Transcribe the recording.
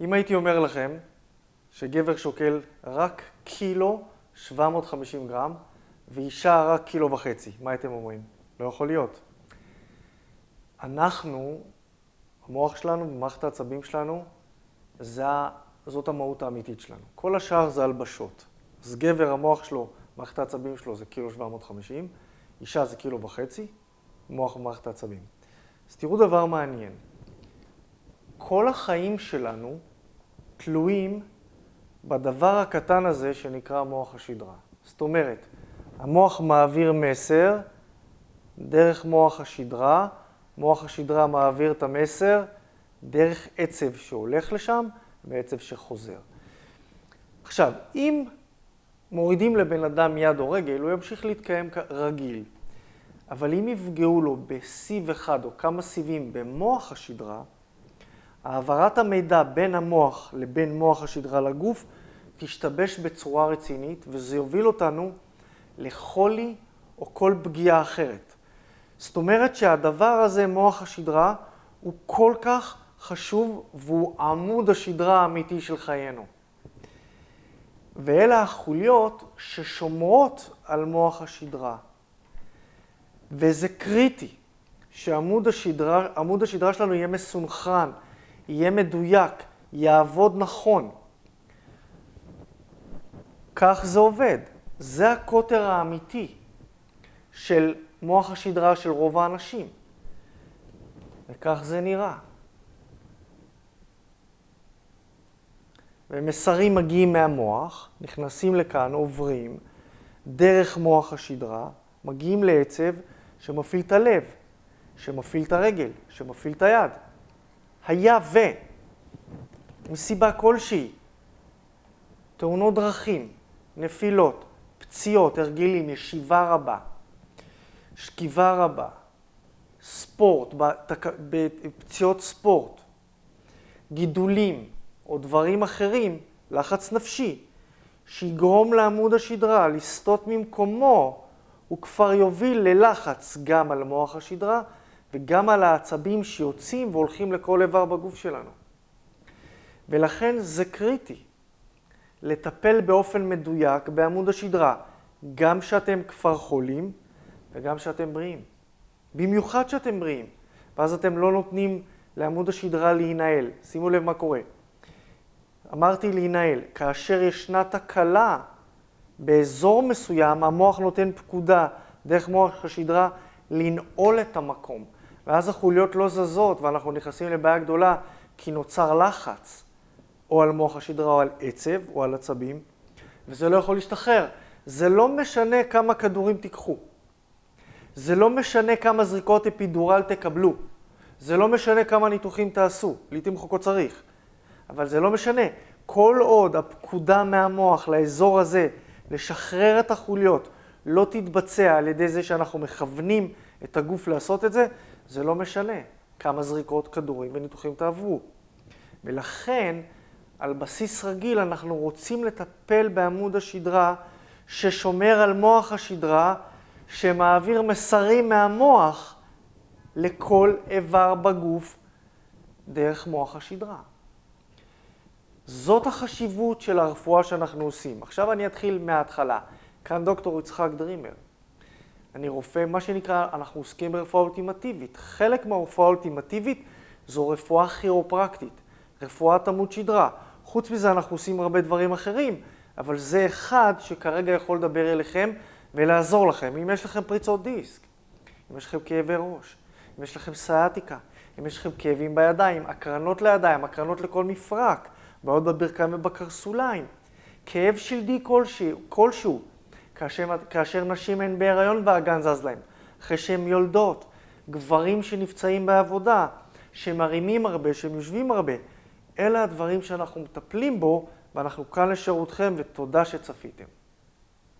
אם הייתי אומר לכם שגבר שוקל רק קילו 750 גרם ואישה רק קילו וחצי, מה הייתם אומרים? לא יכול להיות. אנחנו, המוח שלנו ומערכת העצבים שלנו, זה, זאת המהות האמיתית שלנו. כל השאר זה הלבשות. אז גבר, המוח שלו, מערכת העצבים שלו זה קילו 750, אישה זה קילו וחצי, מוח ומערכת העצבים. אז תראו דבר מעניין. כל החיים שלנו תלויים בדבר הקטן הזה שנקרא מוח השדרה. זאת אומרת, המוח מעביר מסר דרך מוח השדרה, מוח השדרה מעביר את המסר דרך עצב שהולך לשם ועצב שחוזר. עכשיו, אם מורידים לבן אדם יד או רגל, הוא ימשיך להתקיים רגיל. אבל אם יפגעו לו בסיב אחד או כמה סיבים במוח השדרה, העברת המידע בין המוח לבין מוח השדרה לגוף תשתבש בצורה רצינית, וזה יוביל אותנו לחולי או כל פגיעה אחרת. זאת אומרת שהדבר הזה, מוח השדרה, הוא כל כך חשוב והוא עמוד השדרה האמיתי של חיינו. ואלה החוליות ששומרות על מוח השדרה. וזה קריטי שעמוד השדרה, השדרה שלנו יהיה מסונכרן, יהיה מדויק, יעבוד נכון. כך זה עובד. זה הקוטר האמיתי של מוח השדרה של רוב האנשים. וכך זה נראה. ומסרים מגיעים מהמוח, נכנסים לכאן, עוברים, דרך מוח השדרה, מגיעים לעצב שמפעיל את הלב, שמפעיל את הרגל, שמפעיל את היד. היה ו... מסיבה כלשהי, תאונות דרכים, נפילות, פציעות, הרגלים, ישיבה רבה, שכיבה רבה, ספורט, פציעות ספורט, גידולים או דברים אחרים, לחץ נפשי, שיגרום לעמוד השדרה לסטות ממקומו, הוא כבר יוביל ללחץ גם על מוח השדרה וגם על העצבים שיוצאים והולכים לכל איבר בגוף שלנו. ולכן זה קריטי לטפל באופן מדויק בעמוד השדרה, גם שאתם כבר חולים וגם שאתם בריאים. במיוחד שאתם בריאים, ואז אתם לא נותנים לעמוד השדרה להינעל. שימו לב מה קורה. אמרתי להינעל, כאשר ישנה תקלה באזור מסוים, המוח נותן פקודה דרך מוח השדרה לנעול את המקום. ואז החוליות לא זזות ואנחנו נכנסים לבעיה גדולה כי נוצר לחץ או על מוח השדרה או על עצב או על עצבים, וזה לא יכול להשתחרר. זה לא משנה כמה כדורים תיקחו. זה לא משנה כמה זריקות אפידורל תקבלו. זה לא משנה כמה ניתוחים תעשו. לעיתים רחוקות צריך. אבל זה לא משנה. כל עוד הפקודה מהמוח לאזור הזה לשחרר את החוליות לא תתבצע על ידי זה שאנחנו מכוונים את הגוף לעשות את זה, זה לא משנה כמה זריקות כדורים וניתוחים תעברו. ולכן, על בסיס רגיל אנחנו רוצים לטפל בעמוד השדרה ששומר על מוח השדרה, שמעביר מסרים מהמוח לכל איבר בגוף דרך מוח השדרה. זאת החשיבות של הרפואה שאנחנו עושים. עכשיו אני אתחיל מההתחלה. כאן דוקטור יצחק דרימר. אני רופא, מה שנקרא, אנחנו עוסקים ברפואה אולטימטיבית. חלק מהרפואה האולטימטיבית זו רפואה כירופרקטית, רפואת עמוד שדרה. חוץ מזה אנחנו עושים הרבה דברים אחרים, אבל זה אחד שכרגע יכול לדבר אליכם ולעזור לכם. אם יש לכם פריצות דיסק, אם יש לכם כאבי ראש, אם יש לכם סייטיקה, אם יש לכם כאבים בידיים, הקרנות לידיים, הקרנות לכל מפרק, בעיות בברכיים ובקרסוליים, כאב שלדי כלשהו, כלשהו כאשר, כאשר נשים הן בהיריון והאגן זז להן, אחרי שהן יולדות, גברים שנפצעים בעבודה, שמרימים הרבה, שהם יושבים הרבה. אלה הדברים שאנחנו מטפלים בו, ואנחנו כאן לשירותכם, ותודה שצפיתם.